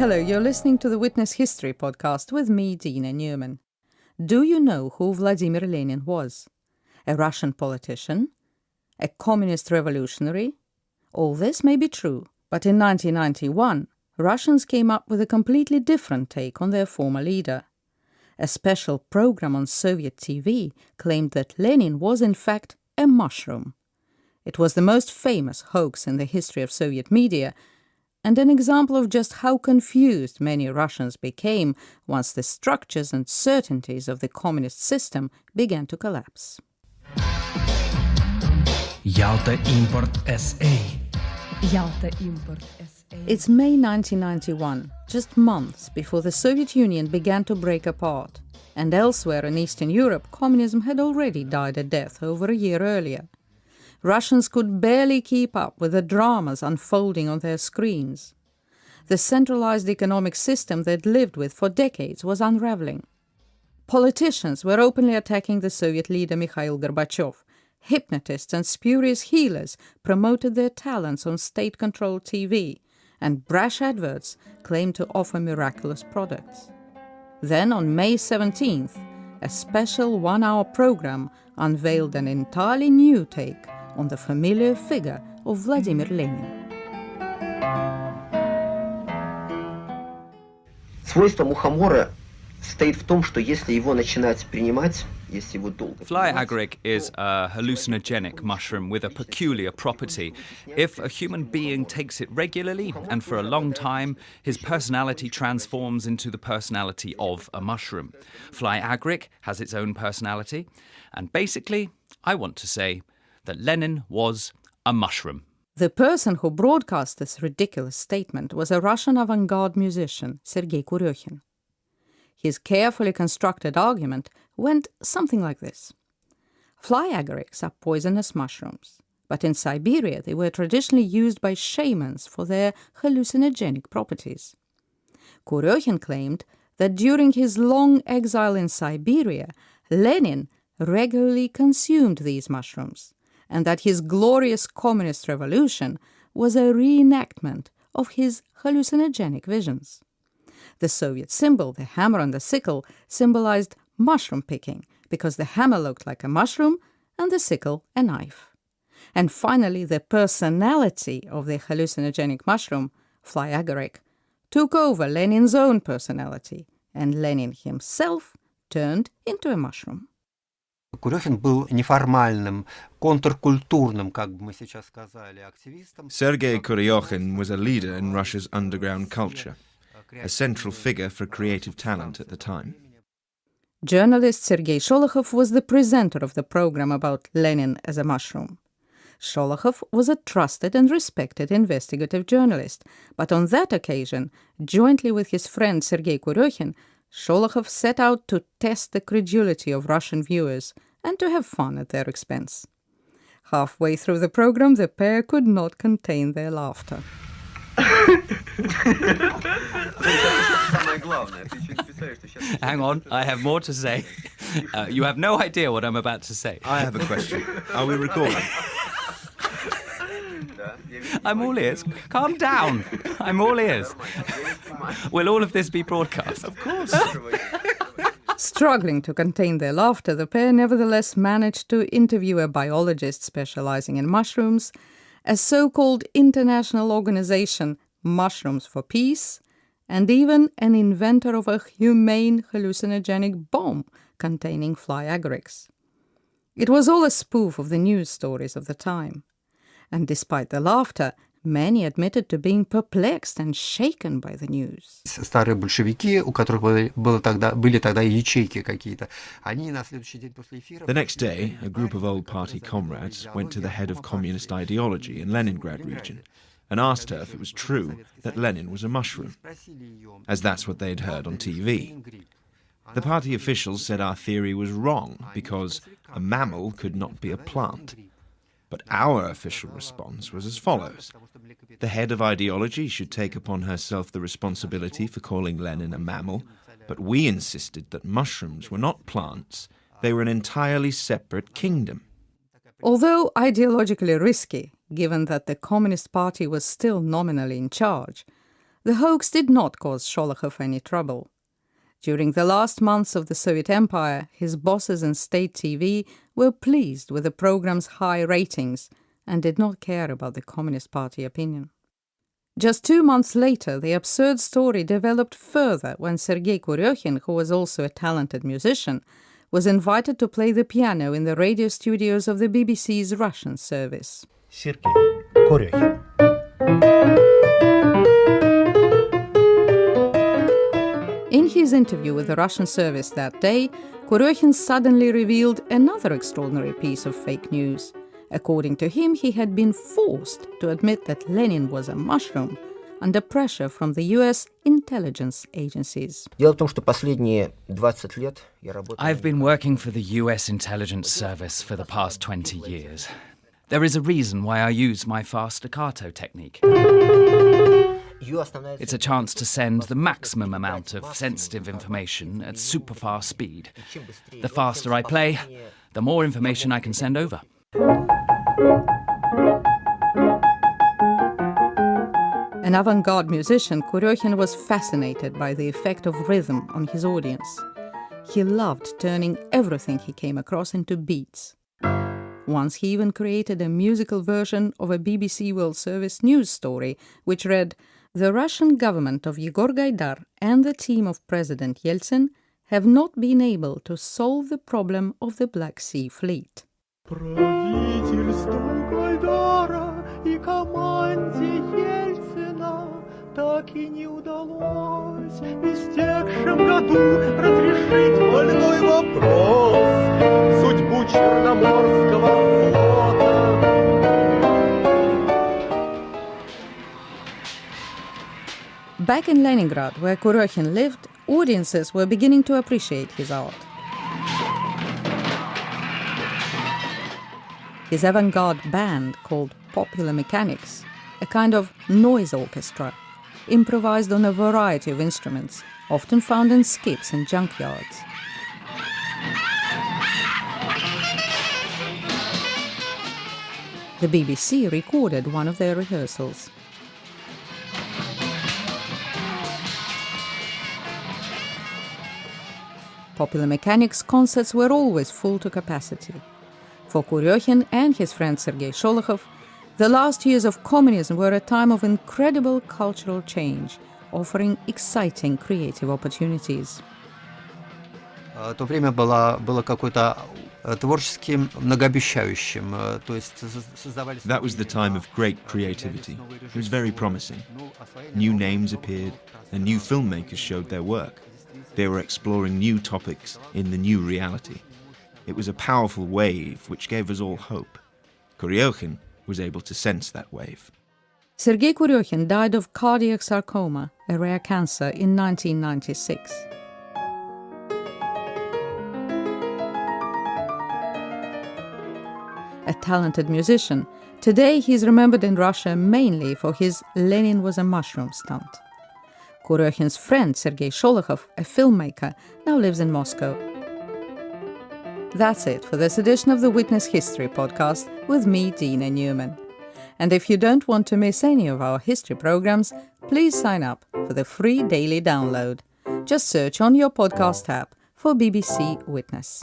Hello, you're listening to the Witness History podcast with me, Dina Newman. Do you know who Vladimir Lenin was? A Russian politician? A communist revolutionary? All this may be true, but in 1991, Russians came up with a completely different take on their former leader. A special program on Soviet TV claimed that Lenin was in fact a mushroom. It was the most famous hoax in the history of Soviet media and an example of just how confused many Russians became once the structures and certainties of the communist system began to collapse. Yalta Import SA. Yalta Import SA. It's May 1991, just months before the Soviet Union began to break apart, and elsewhere in Eastern Europe, communism had already died a death over a year earlier. Russians could barely keep up with the dramas unfolding on their screens. The centralized economic system they'd lived with for decades was unraveling. Politicians were openly attacking the Soviet leader Mikhail Gorbachev. Hypnotists and spurious healers promoted their talents on state controlled TV, and brash adverts claimed to offer miraculous products. Then, on May 17th, a special one hour program unveiled an entirely new take on the familiar figure of Vladimir Lenin. Свойство мухомора состоит в том, что если его начинать принимать, если его долго Fly принимать, agaric is a hallucinogenic mushroom with a peculiar property. If a human being takes it regularly and for a long time, his personality transforms into the personality of a mushroom. Fly agaric has its own personality, and basically, I want to say that Lenin was a mushroom. The person who broadcast this ridiculous statement was a Russian avant garde musician, Sergei Kuryokhin. His carefully constructed argument went something like this Fly agarics are poisonous mushrooms, but in Siberia they were traditionally used by shamans for their hallucinogenic properties. Kuryokhin claimed that during his long exile in Siberia, Lenin regularly consumed these mushrooms and that his glorious communist revolution was a reenactment of his hallucinogenic visions. The Soviet symbol, the hammer and the sickle, symbolized mushroom picking because the hammer looked like a mushroom and the sickle a knife. And finally, the personality of the hallucinogenic mushroom, fly agaric, took over Lenin's own personality, and Lenin himself turned into a mushroom. Курехин был неформальным, контркультурным, как бы мы сейчас сказали, активистом. Sergei Kuryokhin was a leader in Russia's underground culture, a central figure for creative talent at the time. Journalist Sergei Sholokhov was the presenter of the program about Lenin as a mushroom. Sholokhov was a trusted and respected investigative journalist, but on that occasion, jointly with his friend Sergei Kuryokhin, Sholokhov set out to test the credulity of Russian viewers and to have fun at their expense. Halfway through the program, the pair could not contain their laughter. Hang on, I have more to say. Uh, you have no idea what I'm about to say. I have a question. Are we recording? I'm all ears. Calm down. I'm all ears. Will all of this be broadcast? Of course. Struggling to contain their laughter, the pair nevertheless managed to interview a biologist specializing in mushrooms, a so called international organization, Mushrooms for Peace, and even an inventor of a humane hallucinogenic bomb containing fly agarics. It was all a spoof of the news stories of the time. And despite the laughter, many admitted to being perplexed and shaken by the news. Старые большевики, у которых были, было тогда, были тогда ячейки какие-то, они на следующий день после эфира... The next day, a group of old party comrades went to the head of communist ideology in Leningrad region and asked her if it was true that Lenin was a mushroom, as that's what they'd heard on TV. The party officials said our theory was wrong because a mammal could not be a plant. But our official response was as follows The head of ideology should take upon herself the responsibility for calling Lenin a mammal, but we insisted that mushrooms were not plants, they were an entirely separate kingdom. Although ideologically risky, given that the Communist Party was still nominally in charge, The hoax did not cause Sholokhov any trouble. During the last months of the Soviet Empire, his bosses in state TV were pleased with the program's high ratings and did not care about the Communist Party opinion. Just two months later, the absurd story developed further when Sergei Kuryokhin, who was also a talented musician, was invited to play the piano in the radio studios of the BBC's Russian service. Sergei Kuryokhin. In his interview with the Russian service that day, Kuryokhin suddenly revealed another extraordinary piece of fake news. According to him, he had been forced to admit that Lenin was a mushroom under pressure from the US intelligence agencies. I've been working for the US intelligence service for the past 20 years. There is a reason why I use my fast staccato technique. It's a chance to send the maximum amount of sensitive information at super fast speed. The faster I play, the more information I can send over. An avant garde musician, Kuryokhin was fascinated by the effect of rhythm on his audience. He loved turning everything he came across into beats. Once he even created a musical version of a BBC World Service news story, which read, the Russian government of Yegor Gaidar and the team of President Yeltsin have not been able to solve the problem of the Black Sea Fleet. Так и не удалось году Back in Leningrad, where Kuryokhin lived, audiences were beginning to appreciate his art. His avant garde band, called Popular Mechanics, a kind of noise orchestra, improvised on a variety of instruments, often found in skips and junkyards. The BBC recorded one of their rehearsals. Popular Mechanics concerts were always full to capacity. For Kuryokhin and his friend Sergei Sholokhov, the last years of communism were a time of incredible cultural change, offering exciting creative opportunities. Э, То время было, было какое-то э, творческим многообещающим, э, то есть соз- создавались... That was the time of great creativity. It was very promising. New names appeared, and new filmmakers showed their work. They were exploring new topics in the new reality. It was a powerful wave which gave us all hope. Kuryokhin was able to sense that wave. Sergei Kuryokhin died of cardiac sarcoma, a rare cancer, in 1996. A talented musician, today he is remembered in Russia mainly for his Lenin was a mushroom stunt. Kuryokhin's friend Sergei Sholokhov, a filmmaker, now lives in Moscow. That's it for this edition of the Witness History podcast with me, Dina Newman. And if you don't want to miss any of our history programs, please sign up for the free daily download. Just search on your podcast app for BBC Witness.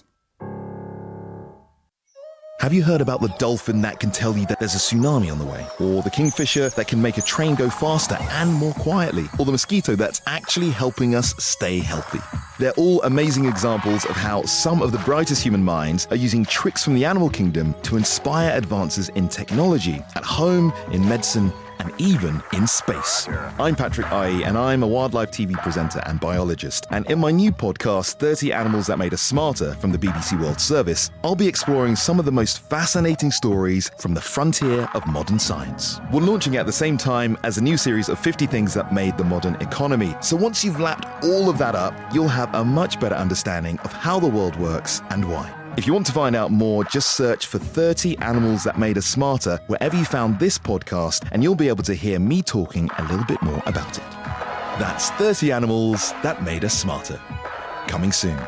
Have you heard about the dolphin that can tell you that there's a tsunami on the way? Or the kingfisher that can make a train go faster and more quietly? Or the mosquito that's actually helping us stay healthy? They're all amazing examples of how some of the brightest human minds are using tricks from the animal kingdom to inspire advances in technology, at home, in medicine, and even in space. I'm Patrick Aryee, and I'm a wildlife TV presenter and biologist. And in my new podcast, 30 Animals That Made Us Smarter from the BBC World Service, I'll be exploring some of the most fascinating stories from the frontier of modern science. We're launching at the same time as a new series of 50 things that made the modern economy. So once you've lapped all of that up, you'll have a much better understanding of how the world works and why. If you want to find out more, just search for 30 Animals That Made Us Smarter wherever you found this podcast, and you'll be able to hear me talking a little bit more about it. That's 30 Animals That Made Us Smarter. Coming soon.